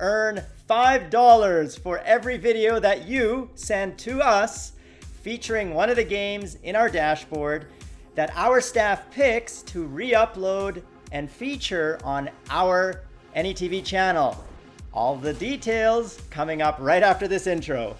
earn $5 for every video that you send to us featuring one of the games in our dashboard that our staff picks to re-upload and feature on our AnyTV channel. All the details coming up right after this intro.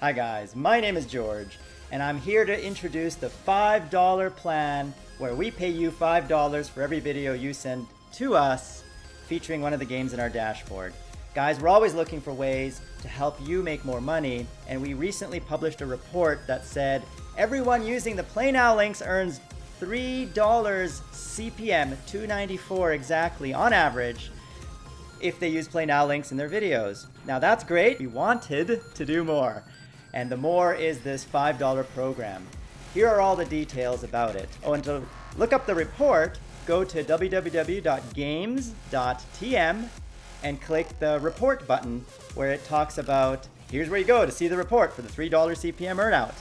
Hi guys, my name is George, and I'm here to introduce the $5 plan where we pay you $5 for every video you send to us featuring one of the games in our dashboard. Guys, we're always looking for ways to help you make more money, and we recently published a report that said everyone using the Play Now links earns $3 CPM, 294 exactly on average, if they use Play Now links in their videos. Now that's great, we wanted to do more and the more is this $5 program. Here are all the details about it. Oh, and to look up the report, go to www.games.tm and click the report button where it talks about, here's where you go to see the report for the $3 CPM earnout.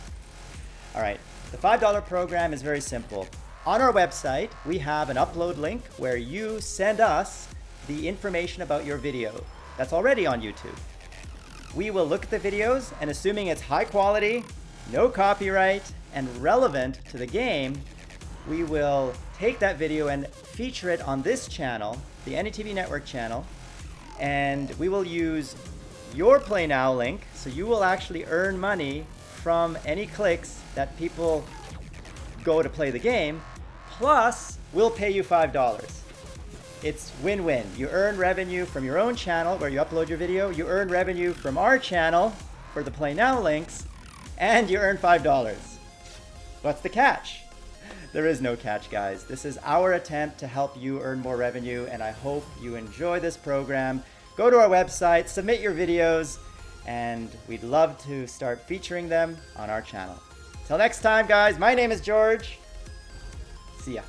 All right, the $5 program is very simple. On our website, we have an upload link where you send us the information about your video that's already on YouTube we will look at the videos and assuming it's high quality, no copyright, and relevant to the game, we will take that video and feature it on this channel, the AnyTV Network channel, and we will use your Play Now link, so you will actually earn money from any clicks that people go to play the game, plus we'll pay you $5. It's win-win. You earn revenue from your own channel where you upload your video. You earn revenue from our channel for the Play Now links. And you earn $5. What's the catch? There is no catch, guys. This is our attempt to help you earn more revenue, and I hope you enjoy this program. Go to our website, submit your videos, and we'd love to start featuring them on our channel. Till next time, guys, my name is George. See ya.